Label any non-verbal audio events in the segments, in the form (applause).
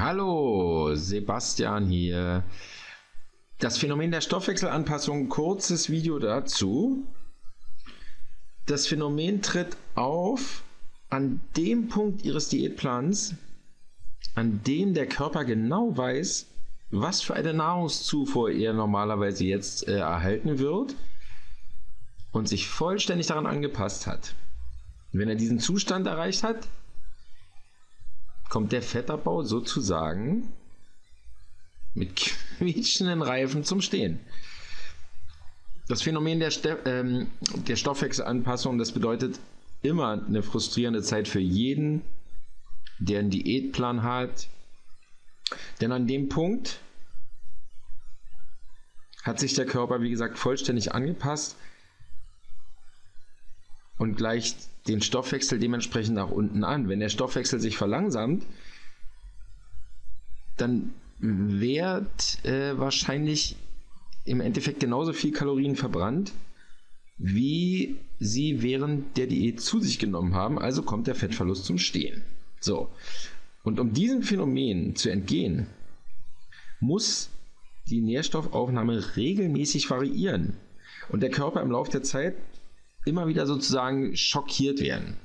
Hallo, Sebastian hier. Das Phänomen der Stoffwechselanpassung, kurzes Video dazu. Das Phänomen tritt auf an dem Punkt Ihres Diätplans, an dem der Körper genau weiß, was für eine Nahrungszufuhr er normalerweise jetzt äh, erhalten wird und sich vollständig daran angepasst hat. Wenn er diesen Zustand erreicht hat, kommt der Fettabbau sozusagen mit quietschenden Reifen zum Stehen. Das Phänomen der, Ste ähm, der Stoffwechselanpassung, das bedeutet immer eine frustrierende Zeit für jeden, der einen Diätplan hat. Denn an dem Punkt hat sich der Körper, wie gesagt, vollständig angepasst und gleicht den Stoffwechsel dementsprechend nach unten an. Wenn der Stoffwechsel sich verlangsamt, dann wird äh, wahrscheinlich im Endeffekt genauso viel Kalorien verbrannt, wie sie während der Diät zu sich genommen haben. Also kommt der Fettverlust zum Stehen. So. Und um diesem Phänomen zu entgehen, muss die Nährstoffaufnahme regelmäßig variieren. Und der Körper im Laufe der Zeit immer wieder sozusagen schockiert werden.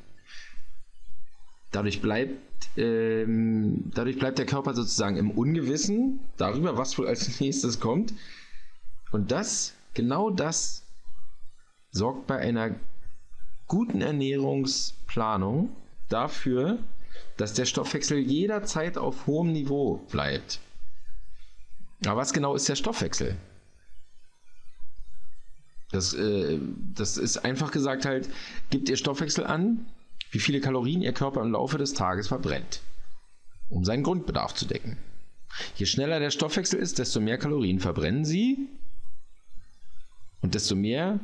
Dadurch bleibt, ähm, dadurch bleibt der Körper sozusagen im Ungewissen darüber, was wohl als nächstes kommt. Und das, genau das, sorgt bei einer guten Ernährungsplanung dafür, dass der Stoffwechsel jederzeit auf hohem Niveau bleibt. Aber was genau ist der Stoffwechsel? Das, äh, das ist einfach gesagt halt, gibt ihr Stoffwechsel an, wie viele Kalorien ihr Körper im Laufe des Tages verbrennt, um seinen Grundbedarf zu decken. Je schneller der Stoffwechsel ist, desto mehr Kalorien verbrennen sie und desto mehr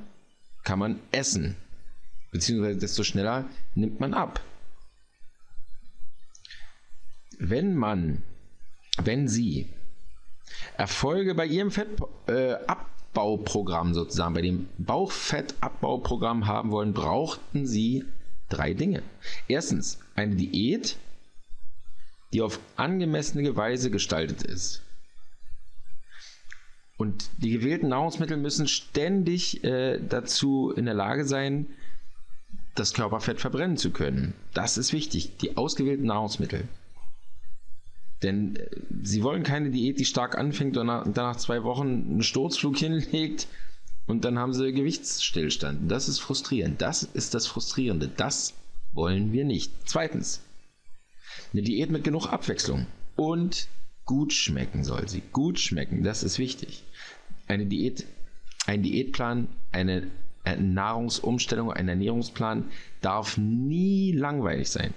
kann man essen, beziehungsweise desto schneller nimmt man ab. Wenn man, wenn Sie Erfolge bei Ihrem Fett äh, Abbauprogramm sozusagen, bei dem Bauchfettabbauprogramm haben wollen, brauchten sie drei Dinge. Erstens eine Diät, die auf angemessene Weise gestaltet ist. Und die gewählten Nahrungsmittel müssen ständig äh, dazu in der Lage sein, das Körperfett verbrennen zu können. Das ist wichtig, die ausgewählten Nahrungsmittel. Denn äh, sie wollen keine Diät, die stark anfängt und dann nach zwei Wochen einen Sturzflug (laughs) hinlegt und dann haben sie Gewichtsstillstand. Das ist frustrierend. Das ist das Frustrierende. Das wollen wir nicht. Zweitens, eine Diät mit genug Abwechslung und gut schmecken soll sie. Gut schmecken, das ist wichtig. Eine Diät, ein Diätplan, eine Nahrungsumstellung, ein Ernährungsplan darf nie langweilig sein.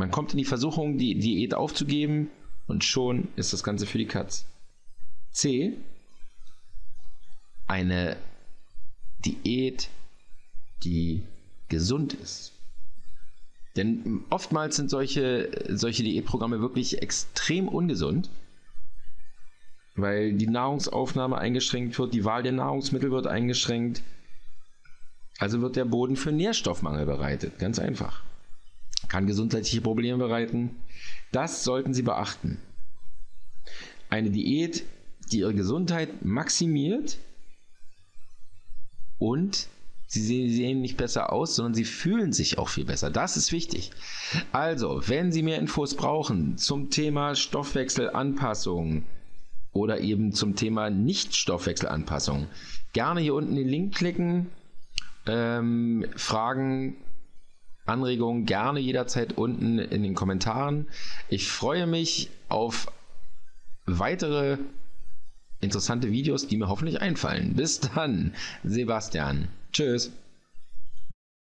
Man kommt in die Versuchung, die Diät aufzugeben und schon ist das Ganze für die Katz. C. Eine Diät, die gesund ist. Denn oftmals sind solche, solche Diätprogramme wirklich extrem ungesund, weil die Nahrungsaufnahme eingeschränkt wird, die Wahl der Nahrungsmittel wird eingeschränkt. Also wird der Boden für Nährstoffmangel bereitet. Ganz einfach kann gesundheitliche Probleme bereiten. Das sollten Sie beachten. Eine Diät, die Ihre Gesundheit maximiert und Sie sehen nicht besser aus, sondern sie fühlen sich auch viel besser. Das ist wichtig. Also, wenn Sie mehr Infos brauchen zum Thema Stoffwechselanpassung oder eben zum Thema Nicht-Stoffwechselanpassung, gerne hier unten den Link klicken, ähm, Fragen Anregungen gerne jederzeit unten in den Kommentaren. Ich freue mich auf weitere interessante Videos, die mir hoffentlich einfallen. Bis dann, Sebastian. Tschüss.